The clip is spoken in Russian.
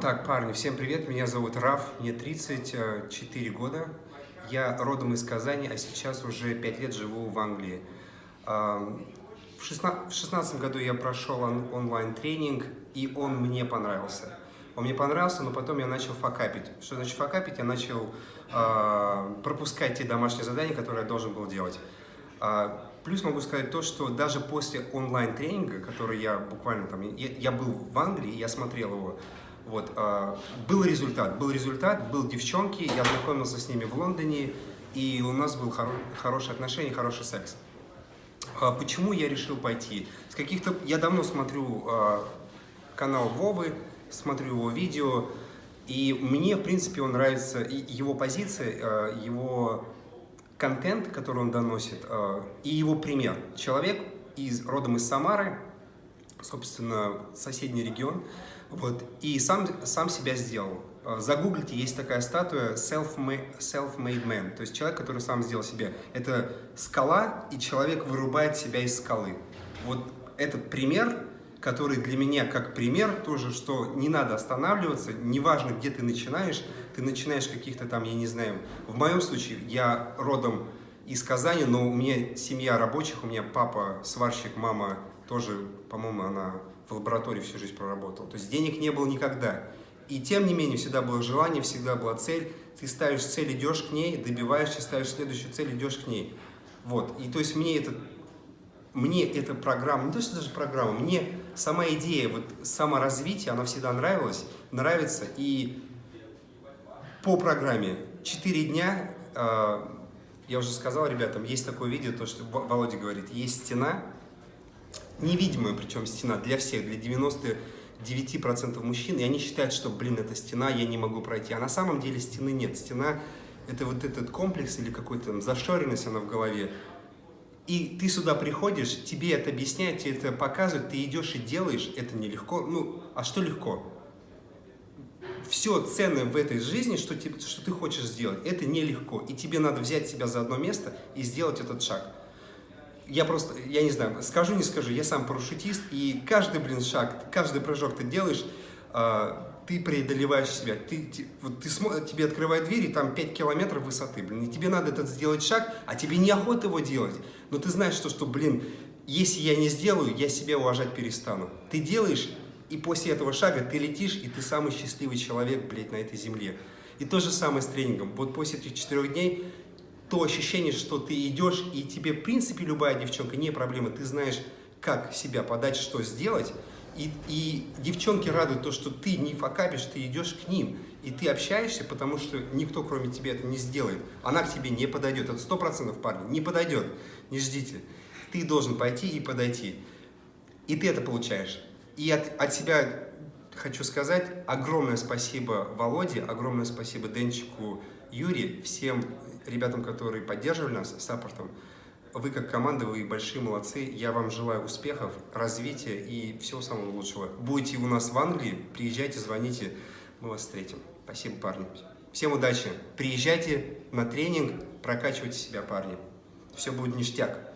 Так, парни, всем привет, меня зовут Раф, мне 34 года, я родом из Казани, а сейчас уже 5 лет живу в Англии. В 2016 году я прошел онлайн-тренинг, и он мне понравился. Он мне понравился, но потом я начал факапить. Что значит факапить? Я начал э, пропускать те домашние задания, которые я должен был делать. Э, плюс могу сказать то, что даже после онлайн-тренинга, который я буквально там, я, я был в Англии, я смотрел его, вот, э, был результат, был результат, был девчонки, я знакомился с ними в Лондоне, и у нас был хоро хорошие отношения, хороший секс. Э, почему я решил пойти? С каких-то, я давно смотрю э, канал Вовы, смотрю его видео, и мне, в принципе, он нравится, его позиция, его контент, который он доносит, и его пример. Человек из, родом из Самары, собственно, соседний регион, вот, и сам, сам себя сделал. Загуглите, есть такая статуя self-made self man, то есть человек, который сам сделал себя. Это скала, и человек вырубает себя из скалы. Вот этот пример который для меня как пример тоже, что не надо останавливаться, неважно, где ты начинаешь, ты начинаешь каких-то там, я не знаю, в моем случае, я родом из Казани, но у меня семья рабочих, у меня папа сварщик, мама тоже, по-моему, она в лаборатории всю жизнь проработала. То есть денег не было никогда. И тем не менее, всегда было желание, всегда была цель. Ты ставишь цель, идешь к ней, добиваешься, ставишь следующую цель, идешь к ней. Вот. И то есть мне это мне эта программа, не то что даже программа, мне сама идея, вот саморазвития, она всегда нравилась, нравится. И по программе 4 дня, э, я уже сказал ребятам, есть такое видео, то, что Володя говорит, есть стена, невидимая причем стена для всех, для 99% мужчин, и они считают, что, блин, это стена, я не могу пройти. А на самом деле стены нет. Стена – это вот этот комплекс или какой-то зашоренность она в голове, и ты сюда приходишь, тебе это объясняют, тебе это показывают, ты идешь и делаешь, это нелегко. Ну, а что легко? Все ценное в этой жизни, что, ты, что ты хочешь сделать, это нелегко. И тебе надо взять себя за одно место и сделать этот шаг. Я просто, я не знаю, скажу, не скажу, я сам парашютист, и каждый, блин, шаг, каждый прыжок ты делаешь, а, ты преодолеваешь себя. Ты, ты, вот ты тебе открывают двери, там 5 километров высоты, блин, и тебе надо этот сделать шаг, а тебе неохота его делать. Но ты знаешь, что, что, блин, если я не сделаю, я себя уважать перестану. Ты делаешь, и после этого шага ты летишь, и ты самый счастливый человек, блядь, на этой земле. И то же самое с тренингом. Вот после этих четырех дней то ощущение, что ты идешь, и тебе, в принципе, любая девчонка, не проблема, ты знаешь, как себя подать, что сделать, и, и девчонки радуют то, что ты не факапишь, ты идешь к ним. И ты общаешься, потому что никто, кроме тебя, это не сделает. Она к тебе не подойдет. Это сто процентов, парни, не подойдет. Не ждите. Ты должен пойти и подойти. И ты это получаешь. И от, от себя хочу сказать огромное спасибо Володе, огромное спасибо Денчику, Юре, всем ребятам, которые поддерживали нас саппортом. Вы как команда, вы большие молодцы. Я вам желаю успехов, развития и всего самого лучшего. Будете у нас в Англии, приезжайте, звоните, мы вас встретим. Спасибо, парни. Всем удачи. Приезжайте на тренинг, прокачивайте себя, парни. Все будет ништяк.